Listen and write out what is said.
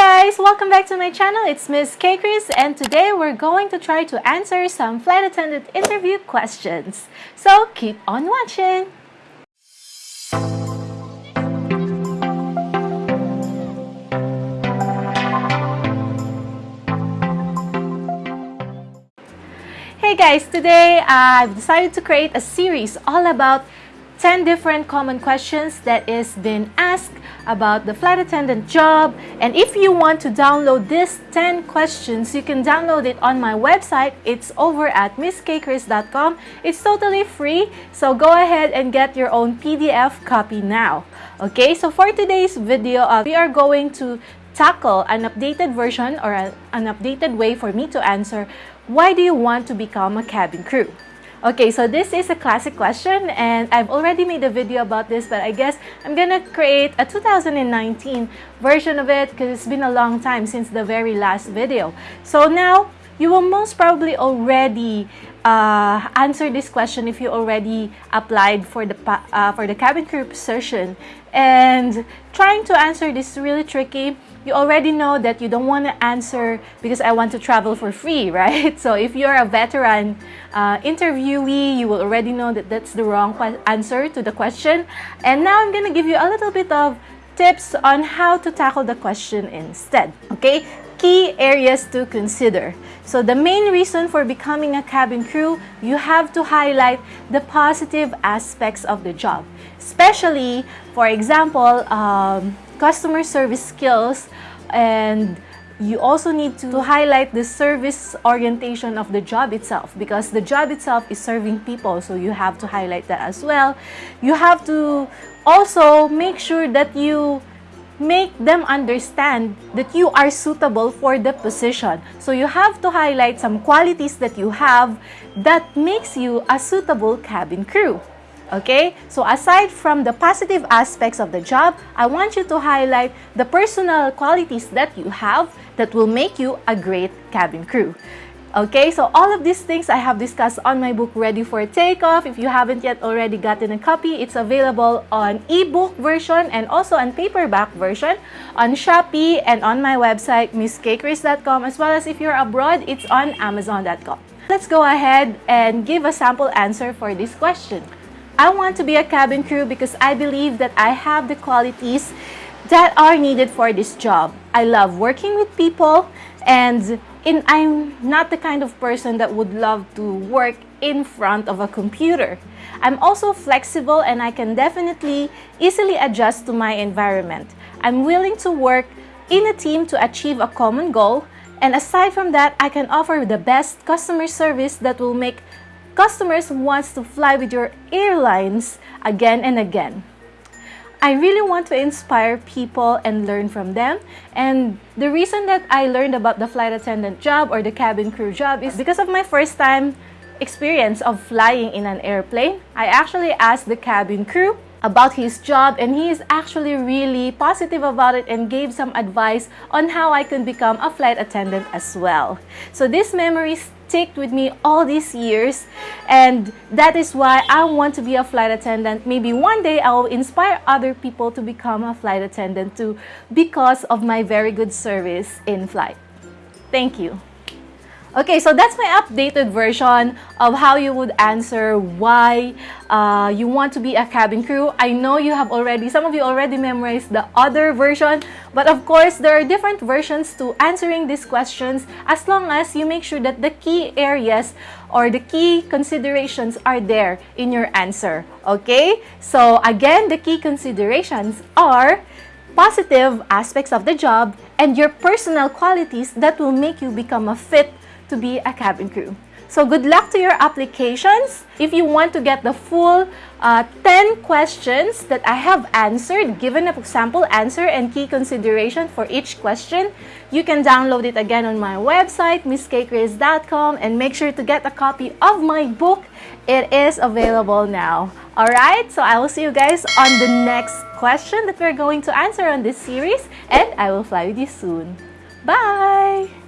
guys! Welcome back to my channel. It's Miss K Chris and today we're going to try to answer some flight attendant interview questions. So keep on watching! Hey guys! Today uh, I've decided to create a series all about 10 different common questions that is been asked about the flight attendant job. And if you want to download this 10 questions you can download it on my website. It's over at misskchris.com it's totally free. So go ahead and get your own PDF copy now. Okay so for today's video uh, we are going to tackle an updated version or a, an updated way for me to answer why do you want to become a cabin crew Okay, so this is a classic question and I've already made a video about this but I guess I'm gonna create a 2019 version of it because it's been a long time since the very last video. So now, you will most probably already uh, answer this question if you already applied for the uh, for the cabin crew position and trying to answer this is really tricky you already know that you don't want to answer because I want to travel for free, right? So if you're a veteran uh, interviewee, you will already know that that's the wrong answer to the question. And now I'm going to give you a little bit of tips on how to tackle the question instead, okay? Key areas to consider. So the main reason for becoming a cabin crew, you have to highlight the positive aspects of the job. Especially, for example, um, customer service skills and you also need to highlight the service orientation of the job itself because the job itself is serving people so you have to highlight that as well you have to also make sure that you make them understand that you are suitable for the position so you have to highlight some qualities that you have that makes you a suitable cabin crew Okay? So aside from the positive aspects of the job, I want you to highlight the personal qualities that you have that will make you a great cabin crew. Okay, so all of these things I have discussed on my book Ready for Takeoff. If you haven't yet already gotten a copy, it's available on ebook version and also on paperback version on Shopee and on my website misskchris.com as well as if you're abroad, it's on amazon.com. Let's go ahead and give a sample answer for this question. I want to be a cabin crew because I believe that I have the qualities that are needed for this job. I love working with people and in, I'm not the kind of person that would love to work in front of a computer. I'm also flexible and I can definitely easily adjust to my environment. I'm willing to work in a team to achieve a common goal and aside from that, I can offer the best customer service that will make customers wants to fly with your airlines again and again. I really want to inspire people and learn from them. And the reason that I learned about the flight attendant job or the cabin crew job is because of my first time experience of flying in an airplane. I actually asked the cabin crew about his job and he is actually really positive about it and gave some advice on how I can become a flight attendant as well. So this memory stick with me all these years and that is why I want to be a flight attendant. Maybe one day I will inspire other people to become a flight attendant too because of my very good service in flight. Thank you. Okay, so that's my updated version of how you would answer why uh, you want to be a cabin crew. I know you have already, some of you already memorized the other version, but of course, there are different versions to answering these questions as long as you make sure that the key areas or the key considerations are there in your answer. Okay, so again, the key considerations are positive aspects of the job and your personal qualities that will make you become a fit to be a cabin crew. So good luck to your applications. If you want to get the full uh, 10 questions that I have answered, given a sample answer and key consideration for each question, you can download it again on my website, misskchris.com and make sure to get a copy of my book. It is available now. Alright, so I will see you guys on the next question that we're going to answer on this series and I will fly with you soon. Bye!